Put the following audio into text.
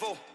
level.